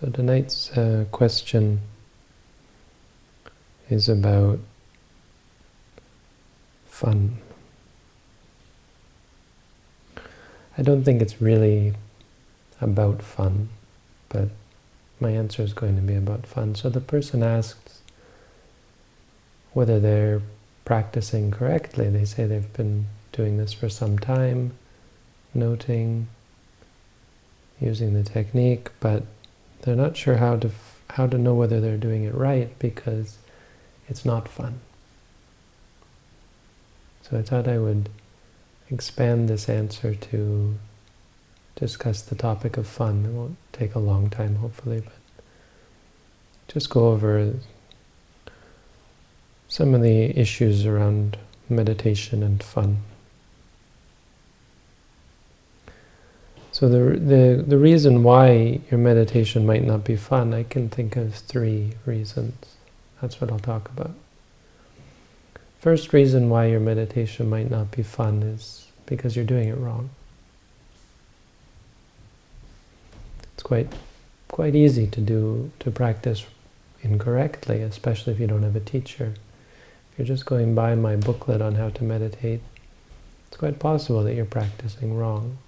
So tonight's uh, question is about fun. I don't think it's really about fun, but my answer is going to be about fun. So the person asks whether they're practicing correctly. They say they've been doing this for some time, noting, using the technique, but they're not sure how to how to know whether they're doing it right because it's not fun. So I thought I would expand this answer to discuss the topic of fun. It won't take a long time, hopefully, but just go over some of the issues around meditation and fun. So the, the, the reason why your meditation might not be fun, I can think of three reasons. That's what I'll talk about. First reason why your meditation might not be fun is because you're doing it wrong. It's quite quite easy to do to practice incorrectly, especially if you don't have a teacher. If you're just going by my booklet on how to meditate, it's quite possible that you're practicing wrong.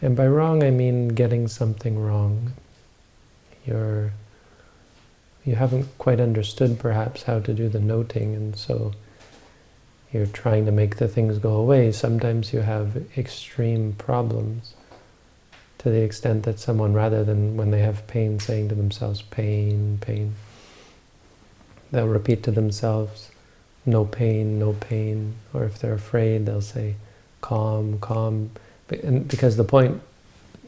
And by wrong, I mean getting something wrong. You're, you haven't quite understood, perhaps, how to do the noting, and so you're trying to make the things go away. Sometimes you have extreme problems to the extent that someone, rather than when they have pain, saying to themselves, pain, pain, they'll repeat to themselves, no pain, no pain, or if they're afraid, they'll say, calm, calm, because the point,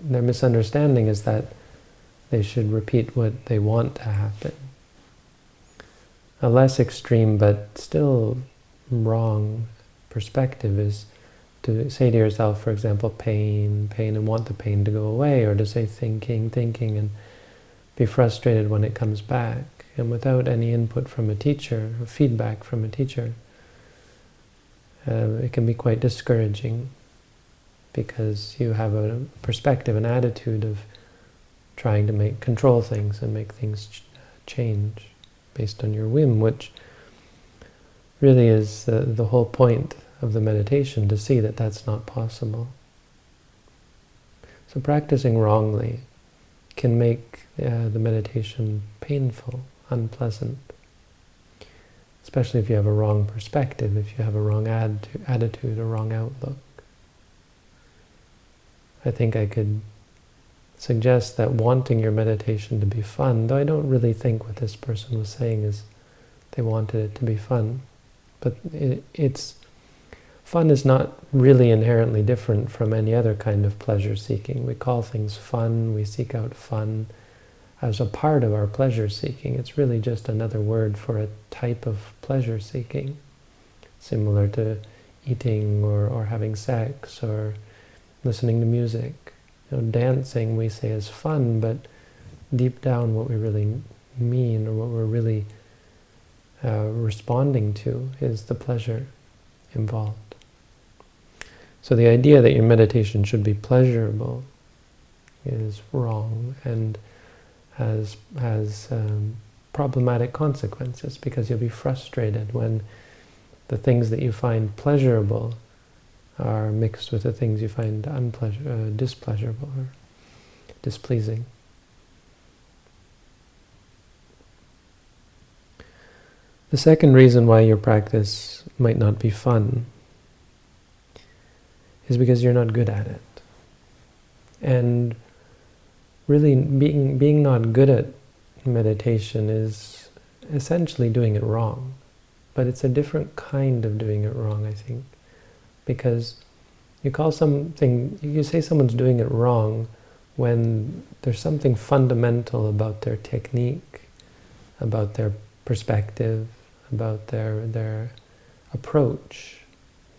their misunderstanding is that they should repeat what they want to happen. A less extreme but still wrong perspective is to say to yourself, for example, pain, pain, and want the pain to go away, or to say thinking, thinking, and be frustrated when it comes back. And without any input from a teacher, or feedback from a teacher, uh, it can be quite discouraging because you have a perspective, an attitude of trying to make control things and make things ch change based on your whim, which really is uh, the whole point of the meditation, to see that that's not possible. So practicing wrongly can make uh, the meditation painful, unpleasant, especially if you have a wrong perspective, if you have a wrong attitude, a wrong outlook. I think I could suggest that wanting your meditation to be fun, though I don't really think what this person was saying is they wanted it to be fun, but it, it's fun is not really inherently different from any other kind of pleasure seeking. We call things fun, we seek out fun as a part of our pleasure seeking. It's really just another word for a type of pleasure seeking, similar to eating or, or having sex or listening to music. You know, dancing we say is fun, but deep down what we really mean or what we're really uh, responding to is the pleasure involved. So the idea that your meditation should be pleasurable is wrong and has, has um, problematic consequences because you'll be frustrated when the things that you find pleasurable are mixed with the things you find unpleasure, uh, displeasurable or displeasing. The second reason why your practice might not be fun is because you're not good at it. And really being, being not good at meditation is essentially doing it wrong. But it's a different kind of doing it wrong, I think because you call something, you say someone's doing it wrong when there's something fundamental about their technique, about their perspective, about their, their approach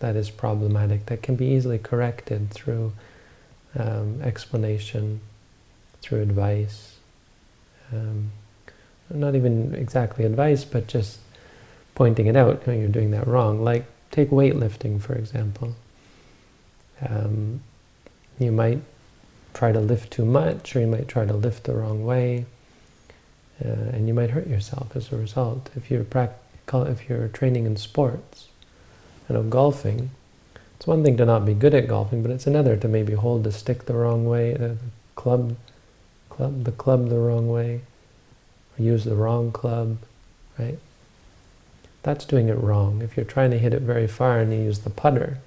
that is problematic, that can be easily corrected through um, explanation, through advice. Um, not even exactly advice, but just pointing it out, you know, you're doing that wrong. Like Take weightlifting, for example. Um, you might try to lift too much, or you might try to lift the wrong way, uh, and you might hurt yourself as a result. If you're if you're training in sports, you know, golfing, it's one thing to not be good at golfing, but it's another to maybe hold the stick the wrong way, the club, club, the club the wrong way, or use the wrong club, right? That's doing it wrong. If you're trying to hit it very far and you use the putter,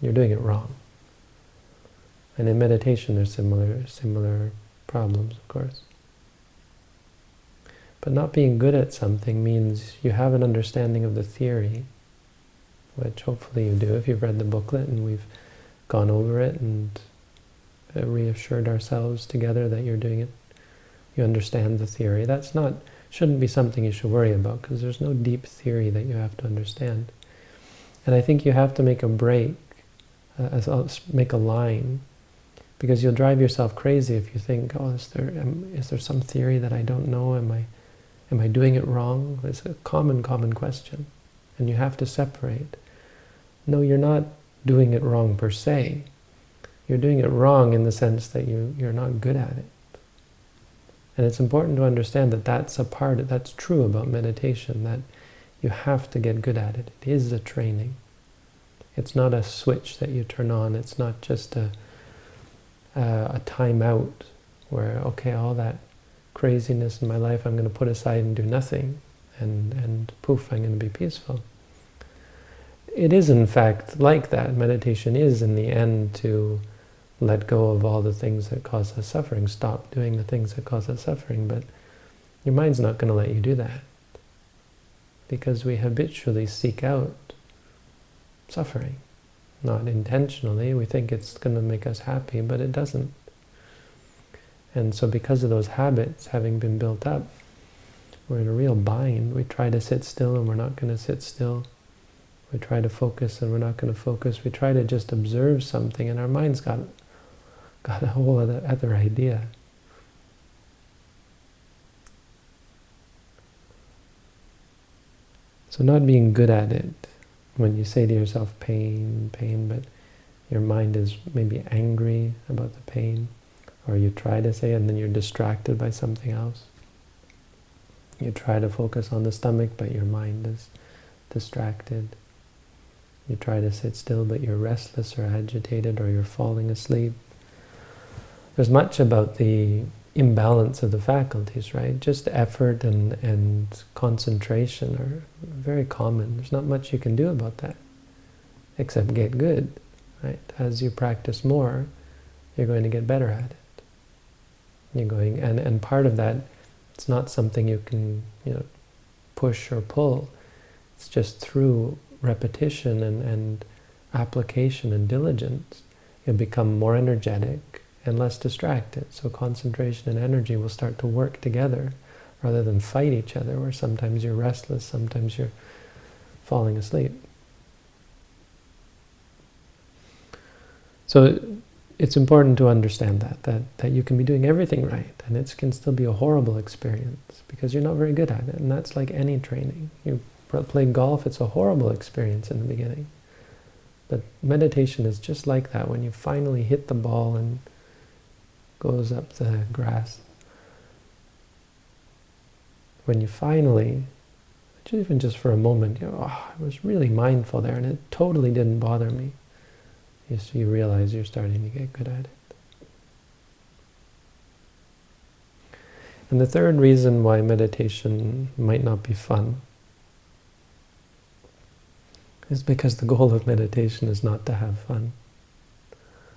you're doing it wrong. And in meditation, there's similar similar problems, of course. But not being good at something means you have an understanding of the theory, which hopefully you do if you've read the booklet and we've gone over it and uh, reassured ourselves together that you're doing it. You understand the theory. That's not shouldn't be something you should worry about because there's no deep theory that you have to understand. And I think you have to make a break, uh, make a line because you'll drive yourself crazy if you think, oh, is there um, is there some theory that I don't know? Am I am I doing it wrong? It's a common, common question, and you have to separate. No, you're not doing it wrong per se. You're doing it wrong in the sense that you you're not good at it. And it's important to understand that that's a part, that's true about meditation, that you have to get good at it. It is a training. It's not a switch that you turn on. It's not just a a time out where, okay, all that craziness in my life I'm going to put aside and do nothing, and, and poof, I'm going to be peaceful. It is, in fact, like that. Meditation is, in the end, to let go of all the things that cause us suffering, stop doing the things that cause us suffering, but your mind's not going to let you do that because we habitually seek out suffering not intentionally. We think it's going to make us happy, but it doesn't. And so because of those habits having been built up, we're in a real bind. We try to sit still and we're not going to sit still. We try to focus and we're not going to focus. We try to just observe something and our mind's got, got a whole other, other idea. So not being good at it when you say to yourself pain, pain, but your mind is maybe angry about the pain, or you try to say it and then you're distracted by something else. You try to focus on the stomach, but your mind is distracted. You try to sit still, but you're restless or agitated, or you're falling asleep. There's much about the imbalance of the faculties, right? Just effort and, and concentration are very common. There's not much you can do about that, except get good, right? As you practice more, you're going to get better at it. You're going, and, and part of that, it's not something you can, you know, push or pull. It's just through repetition and, and application and diligence, you'll become more energetic, and less distracted. So concentration and energy will start to work together rather than fight each other, where sometimes you're restless, sometimes you're falling asleep. So it's important to understand that, that, that you can be doing everything right, and it can still be a horrible experience because you're not very good at it, and that's like any training. You play golf, it's a horrible experience in the beginning. But meditation is just like that. When you finally hit the ball and goes up the grass. When you finally, even just for a moment, you know, oh, I was really mindful there and it totally didn't bother me. You, you realize you're starting to get good at it. And the third reason why meditation might not be fun is because the goal of meditation is not to have fun.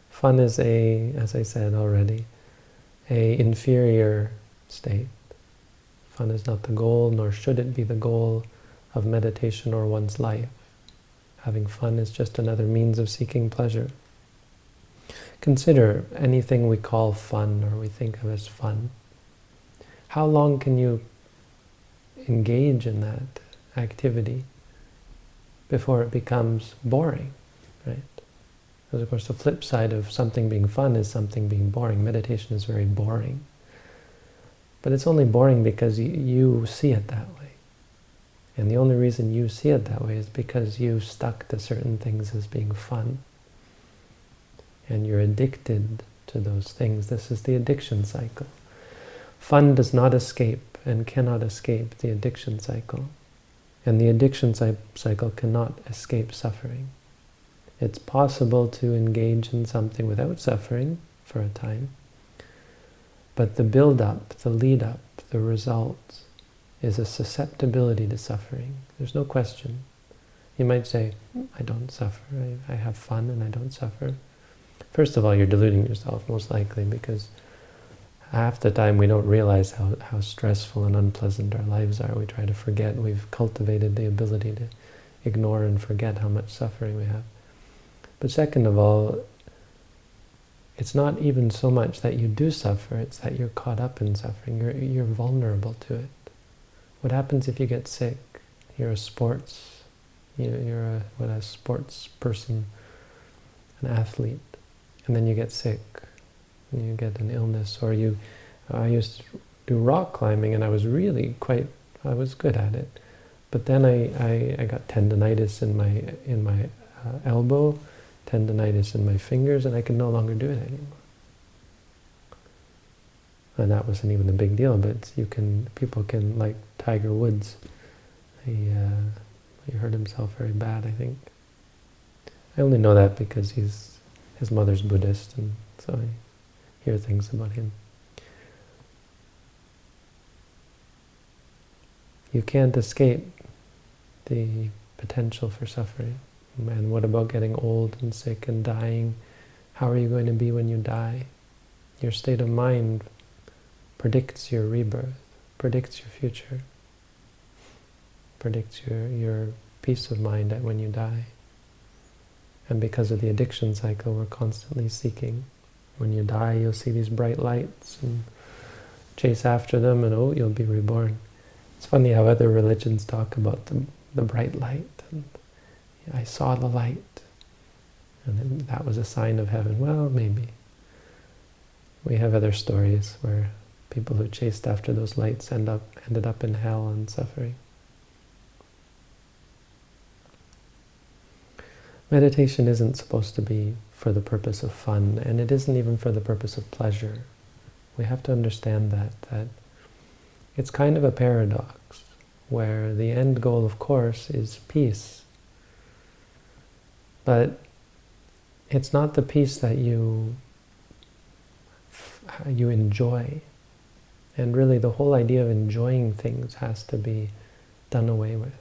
Fun is a, as I said already, a inferior state. Fun is not the goal, nor should it be the goal of meditation or one's life. Having fun is just another means of seeking pleasure. Consider anything we call fun or we think of as fun. How long can you engage in that activity before it becomes boring, right? Because of course the flip side of something being fun is something being boring. Meditation is very boring. But it's only boring because you see it that way. And the only reason you see it that way is because you stuck to certain things as being fun. And you're addicted to those things. This is the addiction cycle. Fun does not escape and cannot escape the addiction cycle. And the addiction cycle cannot escape suffering. It's possible to engage in something without suffering for a time, but the build-up, the lead-up, the result is a susceptibility to suffering. There's no question. You might say, I don't suffer, I, I have fun and I don't suffer. First of all, you're deluding yourself, most likely, because half the time we don't realize how, how stressful and unpleasant our lives are. We try to forget. We've cultivated the ability to ignore and forget how much suffering we have. But second of all, it's not even so much that you do suffer, it's that you're caught up in suffering. You're, you're vulnerable to it. What happens if you get sick? You're a sports, you're a, what, a sports person, an athlete, and then you get sick, you get an illness, or you, I used to do rock climbing and I was really quite, I was good at it. But then I, I, I got tendonitis in my, in my uh, elbow, tendonitis in my fingers, and I could no longer do it anymore. And that wasn't even a big deal, but you can, people can, like Tiger Woods, he, uh, he hurt himself very bad, I think. I only know that because he's his mother's Buddhist, and so I hear things about him. You can't escape the potential for suffering. And what about getting old and sick and dying? How are you going to be when you die? Your state of mind predicts your rebirth, predicts your future, predicts your, your peace of mind at when you die. And because of the addiction cycle, we're constantly seeking. When you die, you'll see these bright lights and chase after them, and oh, you'll be reborn. It's funny how other religions talk about the, the bright light. And I saw the light. And that was a sign of heaven. Well, maybe. We have other stories where people who chased after those lights end up ended up in hell and suffering. Meditation isn't supposed to be for the purpose of fun, and it isn't even for the purpose of pleasure. We have to understand that, that it's kind of a paradox, where the end goal, of course, is peace. But it's not the peace that you you enjoy. And really the whole idea of enjoying things has to be done away with.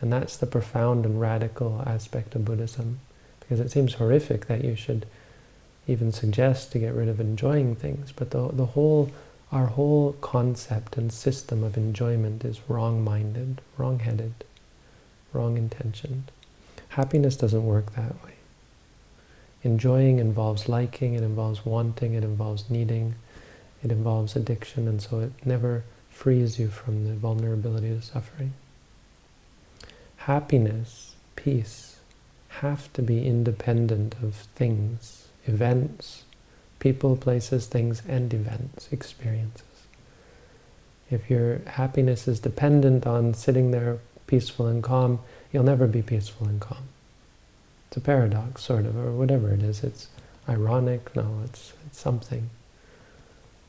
And that's the profound and radical aspect of Buddhism. Because it seems horrific that you should even suggest to get rid of enjoying things. But the, the whole, our whole concept and system of enjoyment is wrong-minded, wrong-headed, wrong-intentioned. Happiness doesn't work that way. Enjoying involves liking, it involves wanting, it involves needing, it involves addiction, and so it never frees you from the vulnerability to suffering happiness, peace, have to be independent of things, events, people, places, things, and events, experiences. If your happiness is dependent on sitting there peaceful and calm, you'll never be peaceful and calm. It's a paradox, sort of, or whatever it is. It's ironic, no, it's, it's something.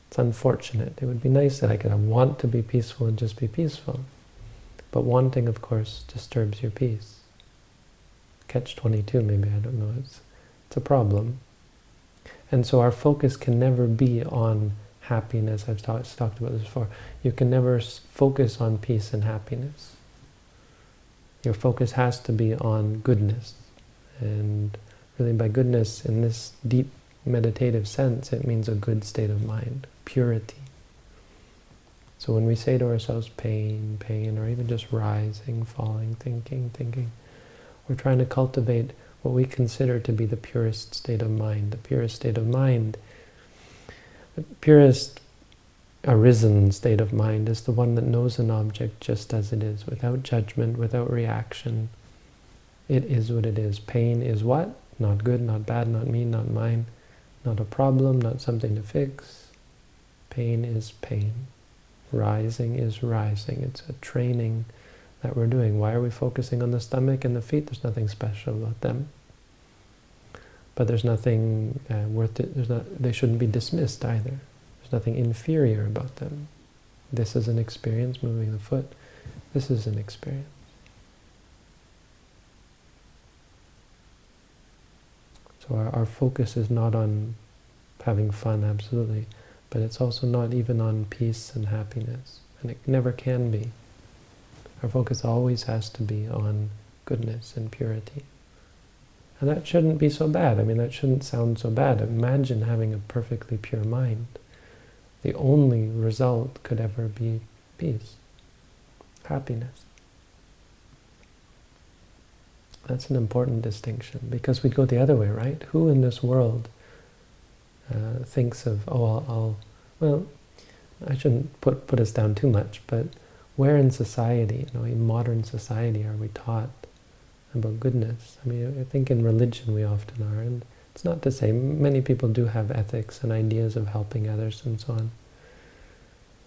It's unfortunate. It would be nice that I could want to be peaceful and just be peaceful. But wanting, of course, disturbs your peace. Catch-22 maybe, I don't know. It's, it's a problem. And so our focus can never be on happiness. I've talked, talked about this before. You can never focus on peace and happiness. Your focus has to be on goodness. And really by goodness, in this deep meditative sense, it means a good state of mind, purity. So when we say to ourselves pain, pain, or even just rising, falling, thinking, thinking, we're trying to cultivate what we consider to be the purest state of mind. The purest state of mind, the purest arisen state of mind is the one that knows an object just as it is, without judgment, without reaction. It is what it is. Pain is what? Not good, not bad, not me, not mine, not a problem, not something to fix. Pain is pain. Rising is rising. It's a training that we're doing. Why are we focusing on the stomach and the feet? There's nothing special about them. but there's nothing uh, worth it. There's not. They shouldn't be dismissed either. There's nothing inferior about them. This is an experience, moving the foot. This is an experience. So our, our focus is not on having fun, absolutely, but it's also not even on peace and happiness, and it never can be. Our focus always has to be on goodness and purity. And that shouldn't be so bad. I mean, that shouldn't sound so bad. Imagine having a perfectly pure mind. The only result could ever be peace, happiness. That's an important distinction because we'd go the other way, right? Who in this world uh, thinks of, oh, I'll, I'll, well, I shouldn't put, put us down too much, but where in society, you know, in modern society, are we taught about goodness? I mean, I think in religion we often are, and it's not to say many people do have ethics and ideas of helping others and so on.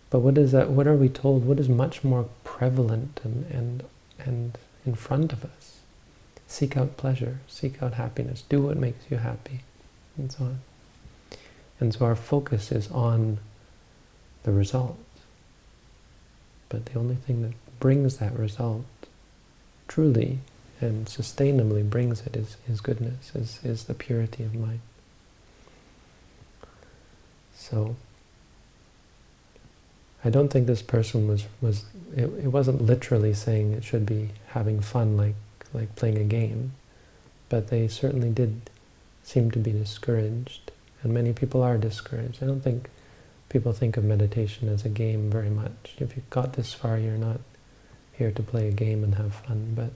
But what is that? What are we told? What is much more prevalent and and and in front of us? Seek out pleasure, seek out happiness, do what makes you happy, and so on. And so our focus is on the result. But the only thing that brings that result truly and sustainably brings it is, is goodness, is, is the purity of mind. So, I don't think this person was, was it, it wasn't literally saying it should be having fun like like playing a game, but they certainly did seem to be discouraged, and many people are discouraged. I don't think people think of meditation as a game very much. If you've got this far, you're not here to play a game and have fun, but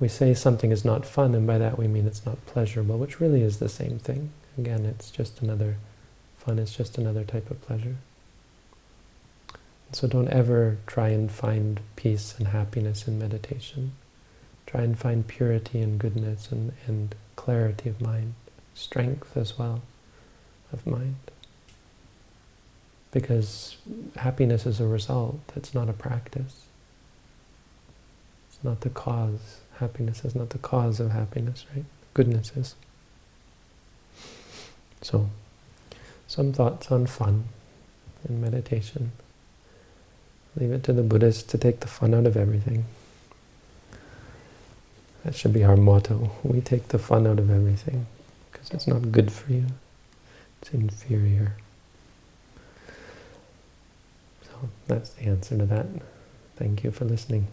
we say something is not fun, and by that we mean it's not pleasurable, which really is the same thing. Again, it's just another, fun is just another type of pleasure. So don't ever try and find peace and happiness in meditation. Try and find purity and goodness and, and clarity of mind, strength as well of mind. Because happiness is a result, it's not a practice. Not the cause. Happiness is not the cause of happiness, right? Goodness is. So, some thoughts on fun and meditation. Leave it to the Buddhists to take the fun out of everything. That should be our motto. We take the fun out of everything because it's not good for you. It's inferior. So that's the answer to that. Thank you for listening.